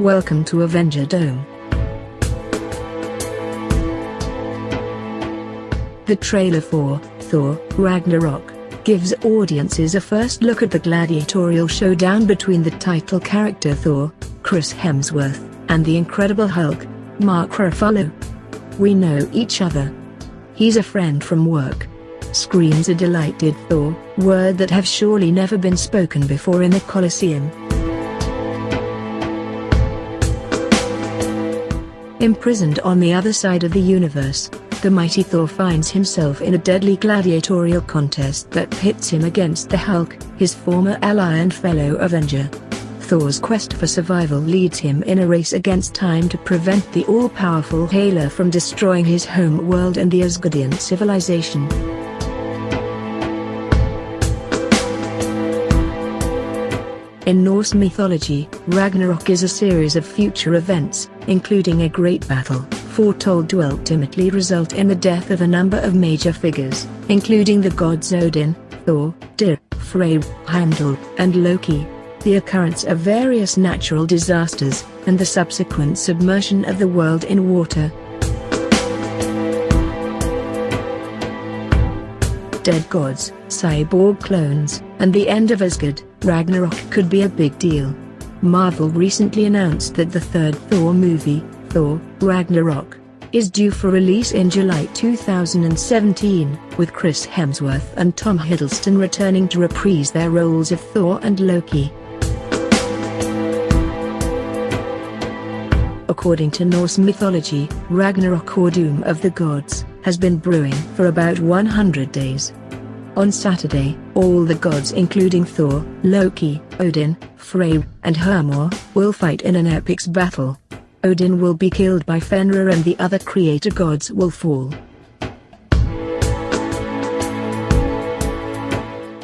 Welcome to Avenger Dome. The trailer for Thor Ragnarok gives audiences a first look at the gladiatorial showdown between the title character Thor, Chris Hemsworth, and the Incredible Hulk, Mark Ruffalo. We know each other. He's a friend from work. Screams a delighted Thor, word that have surely never been spoken before in the Colosseum. Imprisoned on the other side of the universe, the mighty Thor finds himself in a deadly gladiatorial contest that pits him against the Hulk, his former ally and fellow Avenger. Thor's quest for survival leads him in a race against time to prevent the all-powerful Hela from destroying his home world and the Asgardian civilization. In Norse mythology, Ragnarok is a series of future events, including a great battle, foretold to ultimately result in the death of a number of major figures, including the gods Odin, Thor, Tyr, Freyr, Heimdall, and Loki, the occurrence of various natural disasters, and the subsequent submersion of the world in water. Dead gods, cyborg clones, and the end of Asgard, Ragnarok could be a big deal. Marvel recently announced that the third Thor movie, Thor, Ragnarok, is due for release in July 2017, with Chris Hemsworth and Tom Hiddleston returning to reprise their roles of Thor and Loki. According to Norse mythology, Ragnarok or Doom of the Gods, has been brewing for about 100 days. On Saturday, all the gods including Thor, Loki, Odin, Freyr, and Hermod, will fight in an epic battle. Odin will be killed by Fenrir and the other creator gods will fall.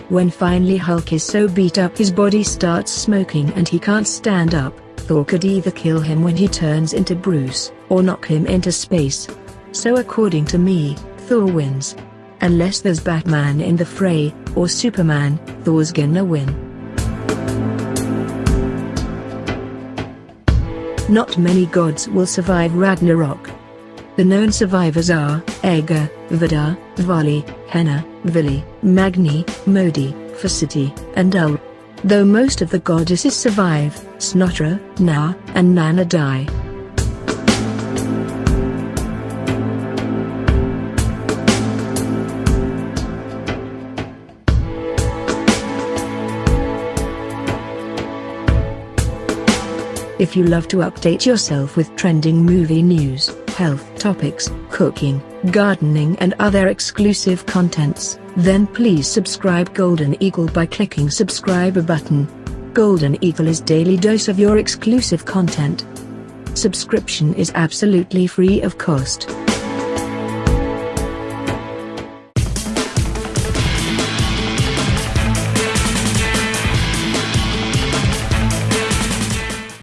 When finally Hulk is so beat up his body starts smoking and he can't stand up, Thor could either kill him when he turns into Bruce, or knock him into space. So according to me, Thor wins. Unless there's Batman in the fray, or Superman, Thor's gonna win. Not many gods will survive Ragnarok. The known survivors are Ega, Vidar, Vali, Hoenir, Vili, Magni, Modi, Forseti, and Ul. Though most of the goddesses survive, Snotra, Na, and Nanna die. If you love to update yourself with trending movie news, health topics, cooking, gardening and other exclusive contents, then please subscribe Golden Eagle by clicking subscribe button. Golden Eagle is daily dose of your exclusive content. Subscription is absolutely free of cost.